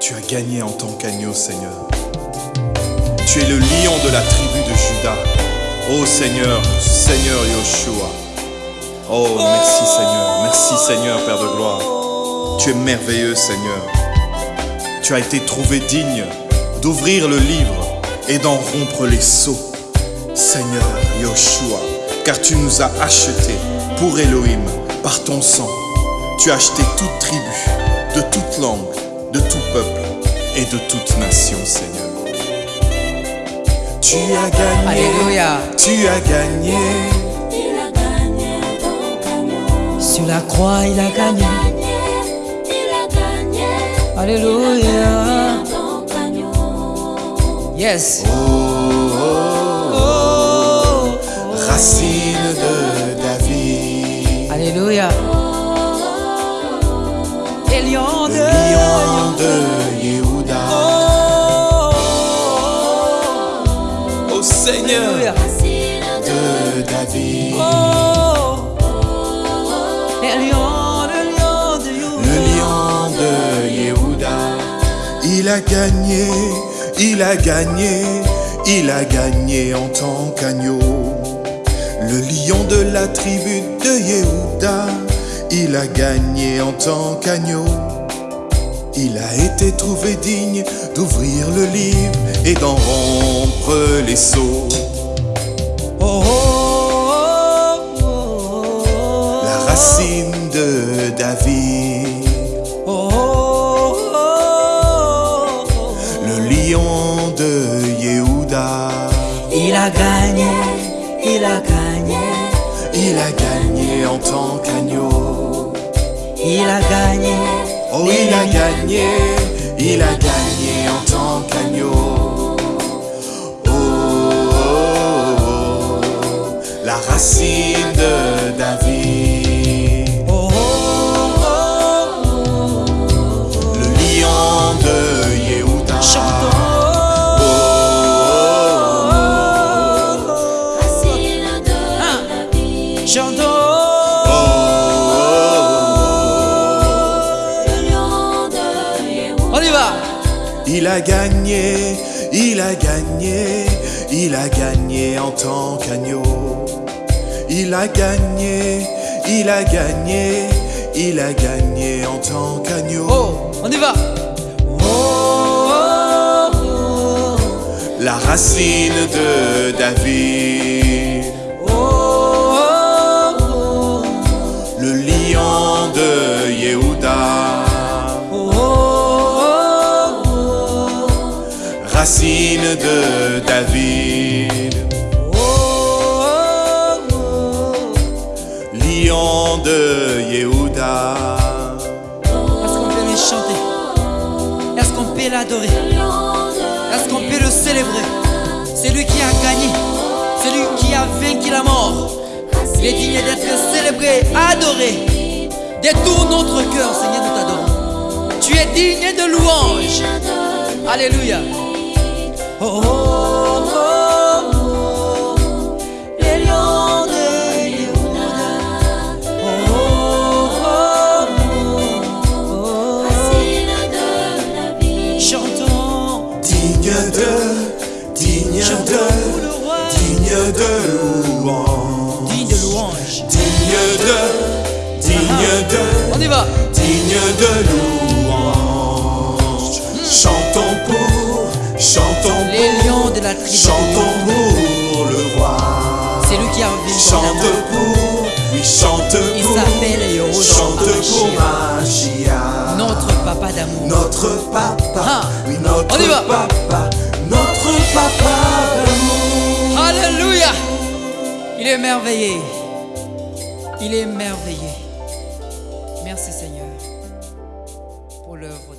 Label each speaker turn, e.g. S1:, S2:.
S1: Tu as gagné en tant qu'agneau, Seigneur. Tu es le lion de la tribu de Judas. Oh Seigneur, Seigneur Yoshua. Oh, merci Seigneur, merci Seigneur, Père de gloire. Tu es merveilleux, Seigneur. Tu as été trouvé digne d'ouvrir le livre et d'en rompre les sceaux. Seigneur Yoshua, car tu nous as achetés pour Elohim par ton sang. Tu as acheté toute tribu, de toute langue, de tout peuple et de toute nation, Seigneur. Tu as gagné,
S2: Alléluia.
S1: tu as gagné.
S3: Il a gagné ton.
S2: Sur la croix, il a gagné.
S3: Il a gagné.
S2: Alléluia.
S3: Ton agneau.
S2: Yes.
S1: Oh,
S2: Oh.
S1: racine
S2: Et lion
S1: le
S2: de
S1: lion de Yehuda.
S2: Oh.
S1: Oh Seigneur
S3: de
S1: de David,
S2: Oh. Et lion, le lion de Juda.
S1: le lion de Yehuda. Il a gagné, il a gagné, il a gagné en tant qu'agneau. Le lion de la tribu de Yehuda, il a gagné en tant qu'agneau. Il a été trouvé digne d'ouvrir le livre et d'en rompre les sceaux.
S2: Oh, oh, oh, oh.
S1: La racine de David,
S2: il a gagné.
S1: Oh, il a gagné, il a gagné en tant qu'agneau. Oh, oh, oh, la racine de David,
S2: Oh, oh, oh, oh.
S1: le lion de Yehuda.
S2: Chantons.
S3: Racine de
S2: Un. Y va.
S1: Il a gagné, il a gagné, il a gagné en tant qu'agneau. Il a gagné, il a gagné, il a gagné en tant qu'agneau.
S2: Oh, on y va. Oh, oh, oh.
S1: La racine de David, Racine de David,
S2: Oh, oh, oh.
S1: lion de Yehuda.
S2: Est-ce qu'on peut le chanter? Est-ce qu'on peut l'adorer? Est-ce qu'on peut le célébrer? C'est lui qui a gagné. C'est lui qui a vaincu la mort. Il est digne d'être célébré, adoré. De tout notre cœur, Seigneur, nous t'adorons. Tu es digne de louange. Alléluia. De
S1: louange.
S2: Digne de,
S1: digne de,
S2: On y va.
S1: digne de louange.
S2: De la
S1: chantons pour le roi.
S2: C'est lui qui a vaincu
S1: Chante
S2: la
S1: pour, oui, chante
S2: Il
S1: pour,
S2: s'appelle Yehoshua
S1: chante pour. Mashiach.
S2: Notre papa d'amour.
S1: Notre papa,
S2: Ah,
S1: oui, notre
S2: on y va.
S1: papa, notre papa d'amour.
S2: Alléluia. Il est merveilleux. Il est merveilleux. Merci Seigneur pour l'œuvre